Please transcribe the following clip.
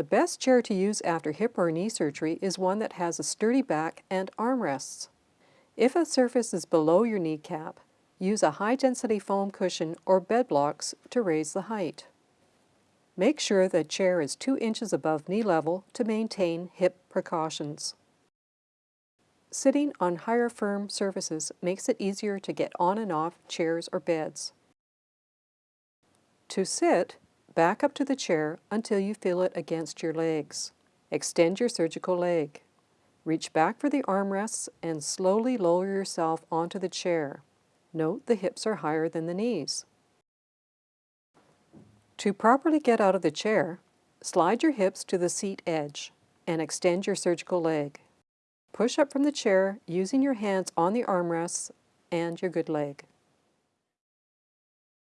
The best chair to use after hip or knee surgery is one that has a sturdy back and armrests. If a surface is below your kneecap, use a high-density foam cushion or bed blocks to raise the height. Make sure the chair is 2 inches above knee level to maintain hip precautions. Sitting on higher firm surfaces makes it easier to get on and off chairs or beds. To sit, back up to the chair until you feel it against your legs. Extend your surgical leg. Reach back for the armrests and slowly lower yourself onto the chair. Note the hips are higher than the knees. To properly get out of the chair, slide your hips to the seat edge and extend your surgical leg. Push up from the chair using your hands on the armrests and your good leg.